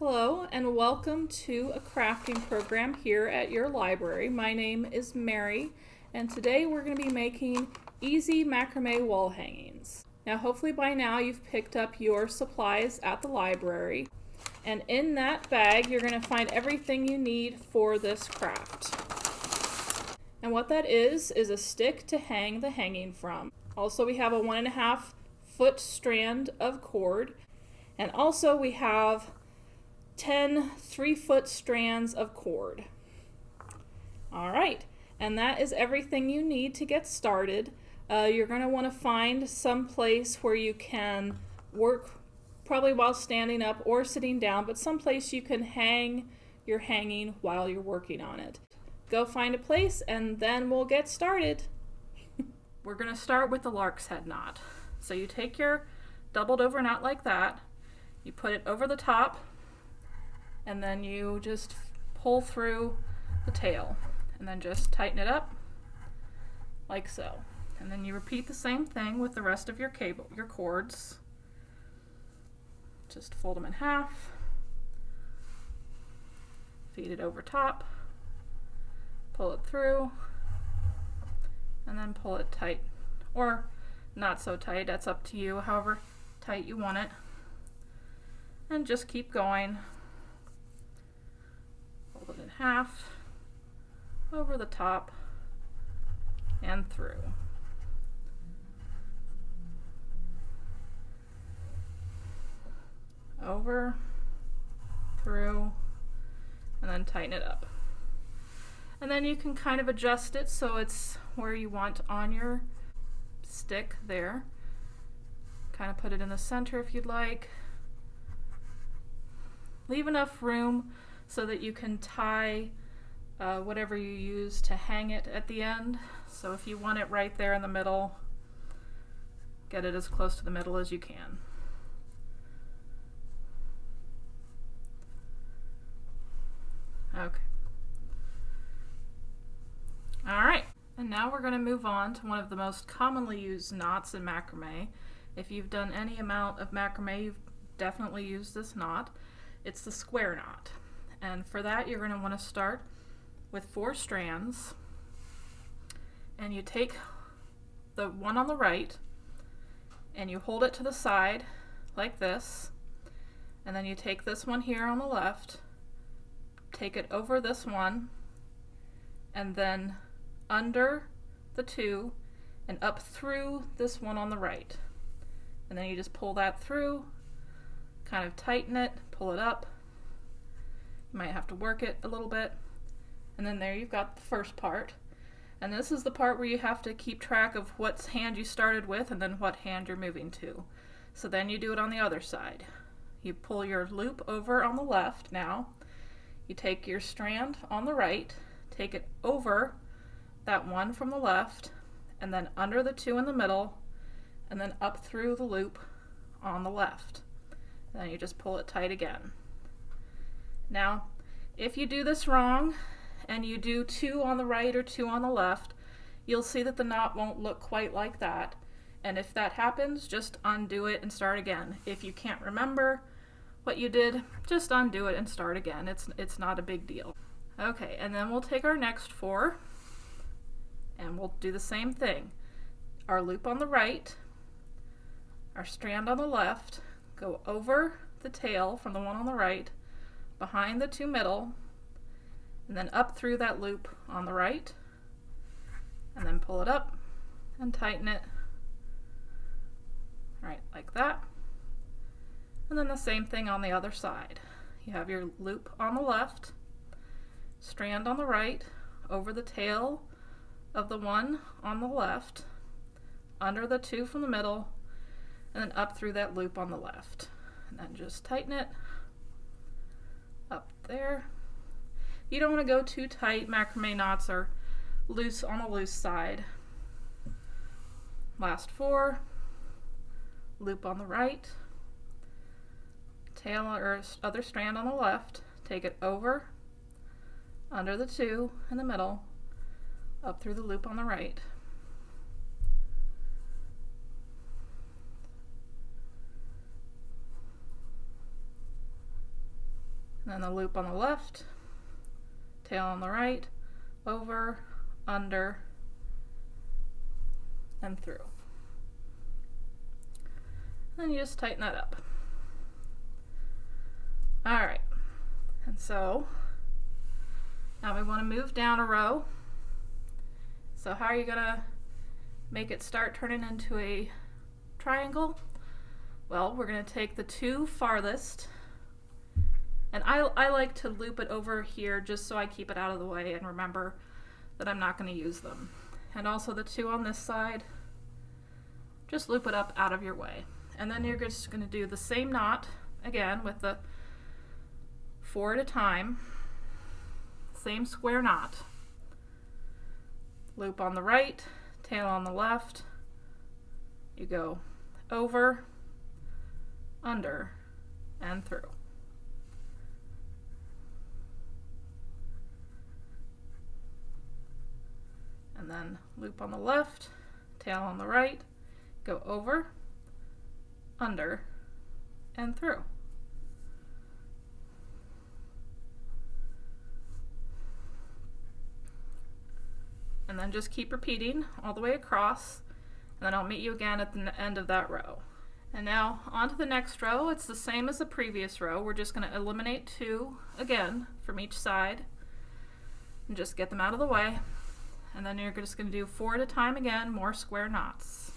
Hello and welcome to a crafting program here at your library. My name is Mary and today we're going to be making easy macrame wall hangings. Now hopefully by now you've picked up your supplies at the library and in that bag you're going to find everything you need for this craft. And what that is, is a stick to hang the hanging from. Also we have a one and a half foot strand of cord and also we have 10 three foot strands of cord. All right, and that is everything you need to get started. Uh, you're going to want to find some place where you can work probably while standing up or sitting down, but some place you can hang your hanging while you're working on it. Go find a place and then we'll get started. We're going to start with the lark's head knot. So you take your doubled over knot like that, you put it over the top, and then you just pull through the tail and then just tighten it up like so. And then you repeat the same thing with the rest of your cable, your cords. Just fold them in half, feed it over top, pull it through, and then pull it tight. Or not so tight, that's up to you, however tight you want it. And just keep going half, over the top, and through. Over, through, and then tighten it up. And then you can kind of adjust it so it's where you want on your stick there. Kind of put it in the center if you'd like. Leave enough room so that you can tie uh, whatever you use to hang it at the end. So if you want it right there in the middle, get it as close to the middle as you can. Okay. Alright, and now we're going to move on to one of the most commonly used knots in macrame. If you've done any amount of macrame, you've definitely used this knot. It's the square knot. And for that, you're going to want to start with four strands. And you take the one on the right and you hold it to the side like this. And then you take this one here on the left, take it over this one, and then under the two and up through this one on the right. And then you just pull that through, kind of tighten it, pull it up, might have to work it a little bit. And then there you've got the first part. And this is the part where you have to keep track of what hand you started with and then what hand you're moving to. So then you do it on the other side. You pull your loop over on the left now. You take your strand on the right, take it over that one from the left, and then under the two in the middle, and then up through the loop on the left. And then you just pull it tight again. Now, if you do this wrong and you do two on the right or two on the left, you'll see that the knot won't look quite like that. And if that happens, just undo it and start again. If you can't remember what you did, just undo it and start again. It's, it's not a big deal. Okay, and then we'll take our next four and we'll do the same thing. Our loop on the right, our strand on the left, go over the tail from the one on the right, behind the two middle, and then up through that loop on the right, and then pull it up and tighten it right like that. And then the same thing on the other side. You have your loop on the left, strand on the right, over the tail of the one on the left, under the two from the middle, and then up through that loop on the left. And then just tighten it there. You don't want to go too tight. Macrame knots are loose on the loose side. Last four. Loop on the right. Tail or other strand on the left. Take it over, under the two in the middle, up through the loop on the right. Then the loop on the left, tail on the right, over, under, and through. Then you just tighten that up. All right, and so now we want to move down a row. So how are you gonna make it start turning into a triangle? Well, we're gonna take the two farthest and I, I like to loop it over here just so I keep it out of the way and remember that I'm not going to use them. And also the two on this side, just loop it up out of your way. And then you're just going to do the same knot again with the four at a time, same square knot. Loop on the right, tail on the left, you go over, under, and through. And then loop on the left, tail on the right, go over, under, and through. And then just keep repeating all the way across, and then I'll meet you again at the end of that row. And now on to the next row. It's the same as the previous row. We're just going to eliminate two again from each side and just get them out of the way and then you're just going to do four at a time again, more square knots.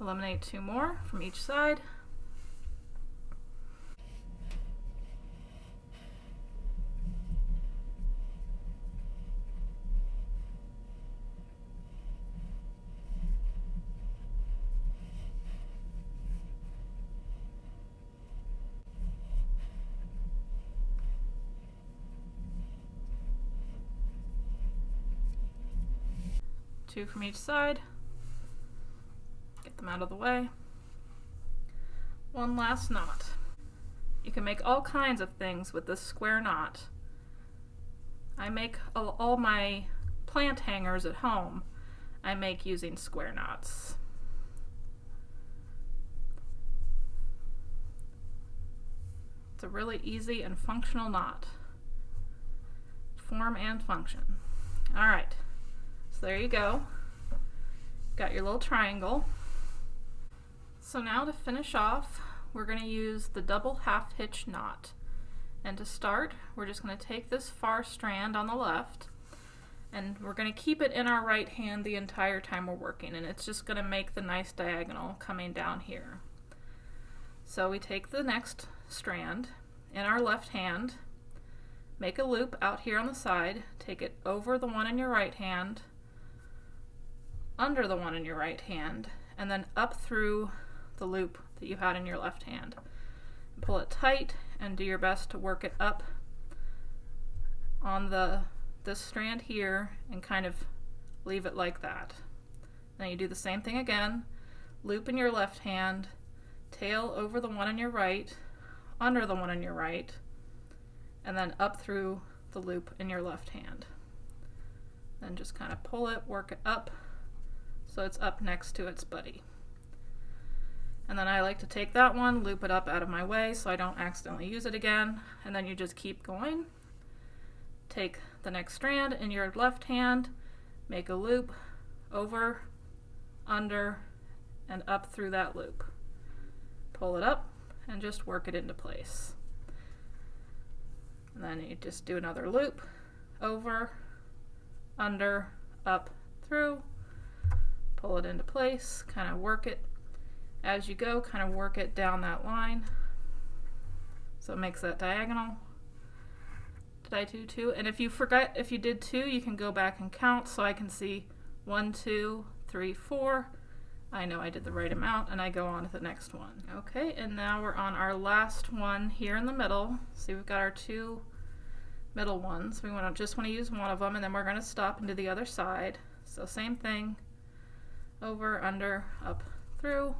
Eliminate two more from each side. Two from each side them out of the way. One last knot. You can make all kinds of things with this square knot. I make all, my plant hangers at home. I make using square knots. It's a really easy and functional knot. Form and function. All right, so there you go. Got your little triangle. So now to finish off, we're going to use the double half hitch knot. And to start, we're just going to take this far strand on the left and we're going to keep it in our right hand the entire time we're working and it's just going to make the nice diagonal coming down here. So we take the next strand in our left hand, make a loop out here on the side, take it over the one in your right hand, under the one in your right hand, and then up through the loop that you had in your left hand. Pull it tight and do your best to work it up on the this strand here and kind of leave it like that. Then you do the same thing again, loop in your left hand, tail over the one on your right, under the one on your right, and then up through the loop in your left hand. Then just kind of pull it, work it up so it's up next to its buddy. And then I like to take that one, loop it up out of my way so I don't accidentally use it again. And then you just keep going. Take the next strand in your left hand, make a loop over, under, and up through that loop. Pull it up and just work it into place. And then you just do another loop, over, under, up, through, pull it into place, kind of work it as you go, kind of work it down that line. So it makes that diagonal. Did I do two? And if you forgot, if you did two, you can go back and count so I can see one, two, three, four. I know I did the right amount and I go on to the next one. Okay, and now we're on our last one here in the middle. See, we've got our two middle ones. We want to just want to use one of them and then we're going to stop and do the other side. So same thing, over, under, up, through.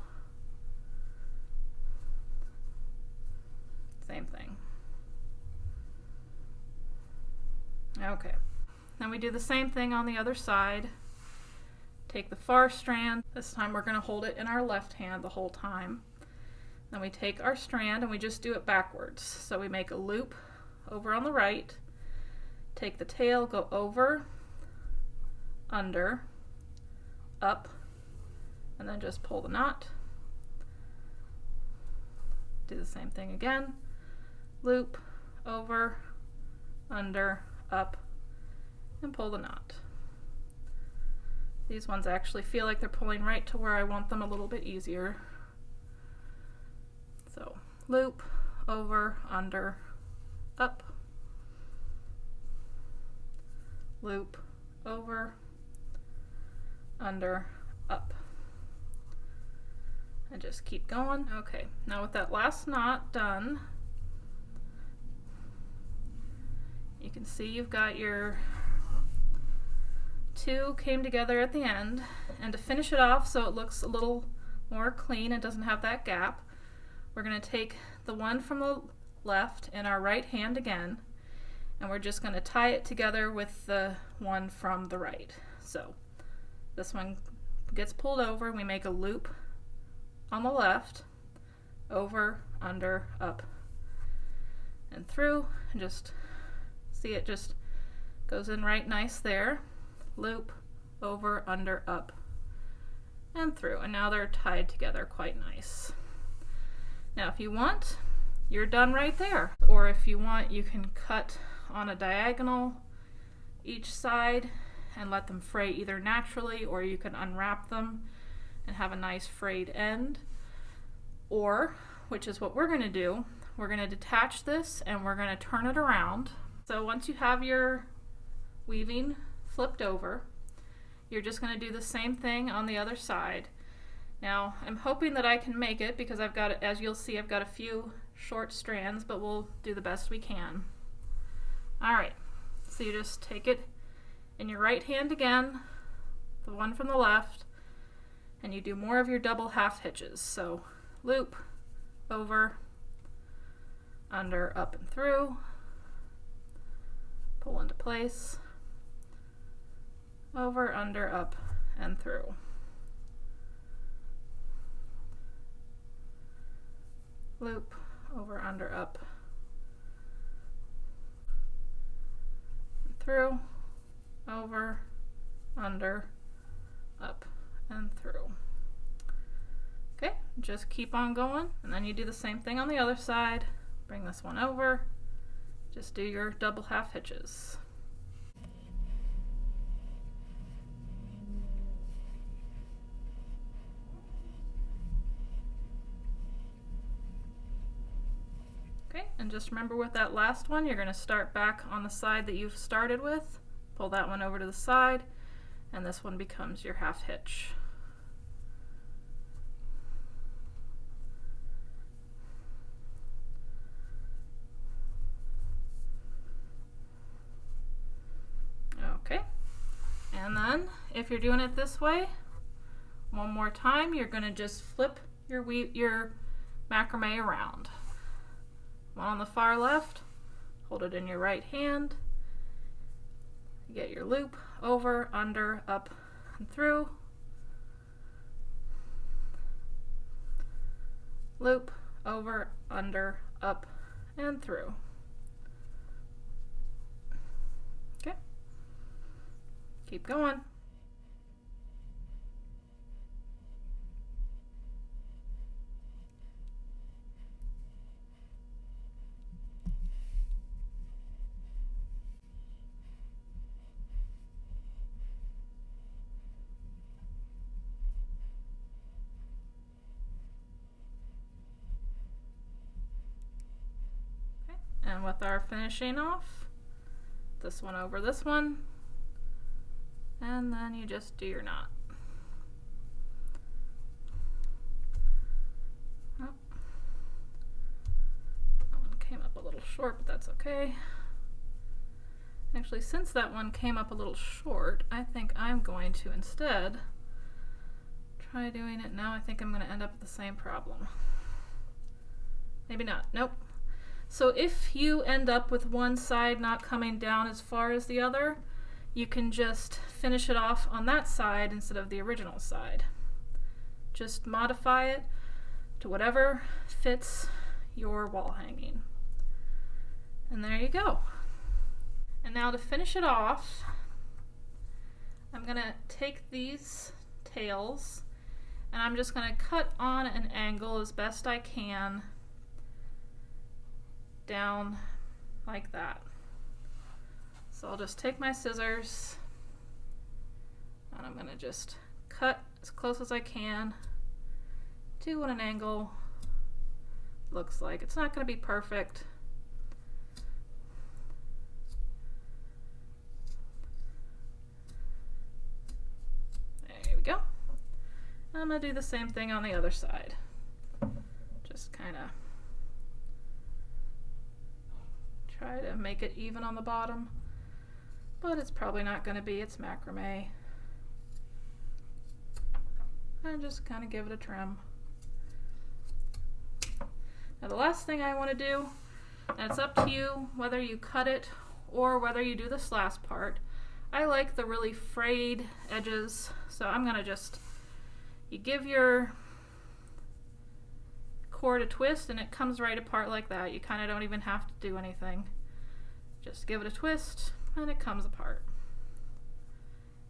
Same thing. Okay. Then we do the same thing on the other side. Take the far strand. This time we're going to hold it in our left hand the whole time. Then we take our strand and we just do it backwards. So we make a loop over on the right, take the tail, go over, under, up, and then just pull the knot. Do the same thing again. Loop, over, under, up, and pull the knot. These ones actually feel like they're pulling right to where I want them a little bit easier. So loop, over, under, up, loop, over, under, up. And just keep going. Okay, now with that last knot done, you can see you've got your two came together at the end. And to finish it off so it looks a little more clean and doesn't have that gap, we're going to take the one from the left in our right hand again, and we're just going to tie it together with the one from the right. So this one gets pulled over, we make a loop on the left, over, under, up, and through, and just see it just goes in right nice there. Loop, over, under, up, and through. And now they're tied together quite nice. Now if you want, you're done right there. Or if you want, you can cut on a diagonal each side and let them fray either naturally or you can unwrap them and have a nice frayed end. Or, which is what we're going to do, we're going to detach this and we're going to turn it around. So once you have your weaving flipped over, you're just going to do the same thing on the other side. Now, I'm hoping that I can make it because I've got, as you'll see, I've got a few short strands, but we'll do the best we can. All right, so you just take it in your right hand again, the one from the left, and you do more of your double half hitches. So loop, over, under, up and through, pull into place, over, under, up, and through. Loop, over, under, up, through, over, under, up, and through. Okay, just keep on going, and then you do the same thing on the other side. Bring this one over, just do your double half hitches. Okay, and just remember with that last one, you're going to start back on the side that you've started with, pull that one over to the side, and this one becomes your half hitch. Okay, and then you're doing it this way, one more time, you're going to just flip your, your macrame around. One on the far left, hold it in your right hand, get your loop over, under, up, and through. Loop, over, under, up, and through. Okay. Keep going. And with our finishing off, this one over this one, and then you just do your knot. Oh. That one came up a little short, but that's okay. Actually, since that one came up a little short, I think I'm going to instead try doing it now. I think I'm going to end up with the same problem. Maybe not. Nope. So if you end up with one side not coming down as far as the other, you can just finish it off on that side instead of the original side. Just modify it to whatever fits your wall hanging. And there you go. And now to finish it off, I'm going to take these tails and I'm just going to cut on an angle as best I can down like that. So I'll just take my scissors and I'm going to just cut as close as I can to what an angle looks like. It's not going to be perfect. There we go. I'm going to do the same thing on the other side. Just kind of try to make it even on the bottom, but it's probably not going to be. It's macrame. And just kind of give it a trim. Now the last thing I want to do, and it's up to you whether you cut it or whether you do this last part. I like the really frayed edges, so I'm going to just, you give your cord a twist and it comes right apart like that. You kind of don't even have to do anything. Just give it a twist and it comes apart.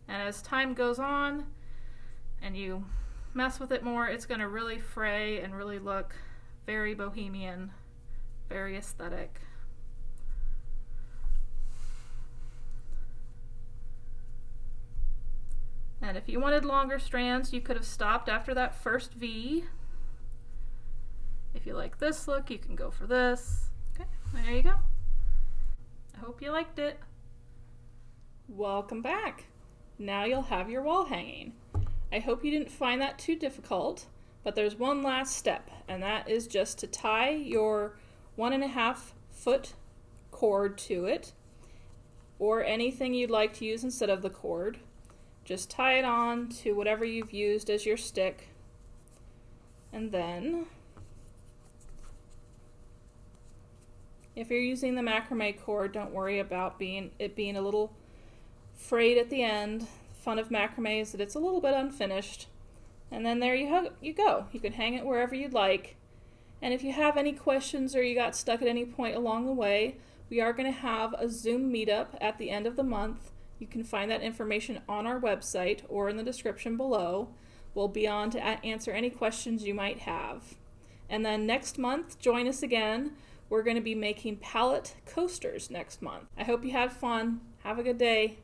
And as time goes on and you mess with it more, it's going to really fray and really look very bohemian, very aesthetic. And if you wanted longer strands, you could have stopped after that first V if you like this look, you can go for this. Okay, there you go. I hope you liked it. Welcome back. Now you'll have your wall hanging. I hope you didn't find that too difficult, but there's one last step, and that is just to tie your one and a half foot cord to it, or anything you'd like to use instead of the cord. Just tie it on to whatever you've used as your stick, and then If you're using the macrame cord, don't worry about being it being a little frayed at the end. Fun of macrame is that it's a little bit unfinished. And then there you, you go. You can hang it wherever you'd like. And if you have any questions or you got stuck at any point along the way, we are going to have a Zoom meetup at the end of the month. You can find that information on our website or in the description below. We'll be on to answer any questions you might have. And then next month, join us again we're going to be making pallet coasters next month. I hope you had fun. Have a good day.